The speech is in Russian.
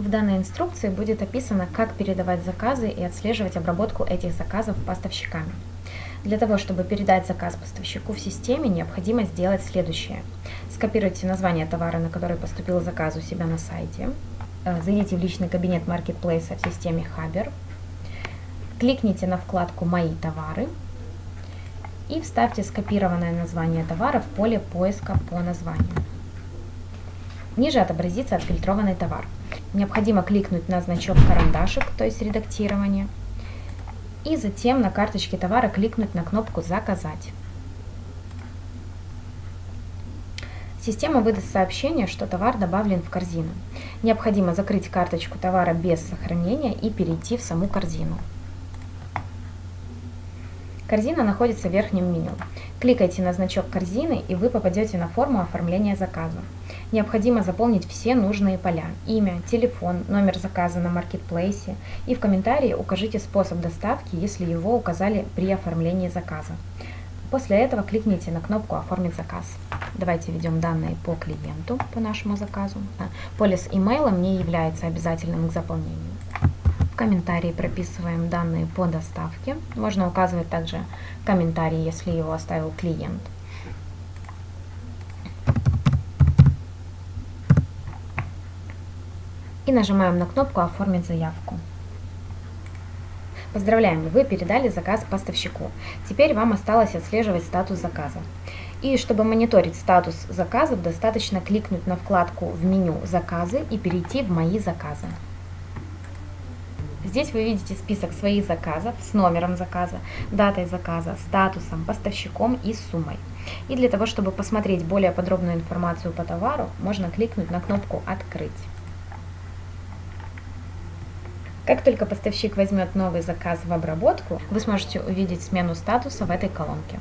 В данной инструкции будет описано, как передавать заказы и отслеживать обработку этих заказов поставщиками. Для того, чтобы передать заказ поставщику в системе, необходимо сделать следующее. Скопируйте название товара, на который поступил заказ у себя на сайте. Э, зайдите в личный кабинет маркетплейса в системе Хабер. Кликните на вкладку «Мои товары» и вставьте скопированное название товара в поле поиска по названию. Ниже отобразится отфильтрованный товар. Необходимо кликнуть на значок карандашик, то есть редактирование, и затем на карточке товара кликнуть на кнопку «Заказать». Система выдаст сообщение, что товар добавлен в корзину. Необходимо закрыть карточку товара без сохранения и перейти в саму корзину. Корзина находится в верхнем меню. Кликайте на значок корзины и вы попадете на форму оформления заказа. Необходимо заполнить все нужные поля – имя, телефон, номер заказа на маркетплейсе и в комментарии укажите способ доставки, если его указали при оформлении заказа. После этого кликните на кнопку «Оформить заказ». Давайте введем данные по клиенту, по нашему заказу. Поле с имейлом не является обязательным к заполнению комментарии прописываем данные по доставке. Можно указывать также комментарий, если его оставил клиент. И нажимаем на кнопку «Оформить заявку». Поздравляем, вы передали заказ поставщику. Теперь вам осталось отслеживать статус заказа. И чтобы мониторить статус заказов, достаточно кликнуть на вкладку в меню «Заказы» и перейти в «Мои заказы». Здесь вы видите список своих заказов с номером заказа, датой заказа, статусом, поставщиком и суммой. И для того, чтобы посмотреть более подробную информацию по товару, можно кликнуть на кнопку «Открыть». Как только поставщик возьмет новый заказ в обработку, вы сможете увидеть смену статуса в этой колонке.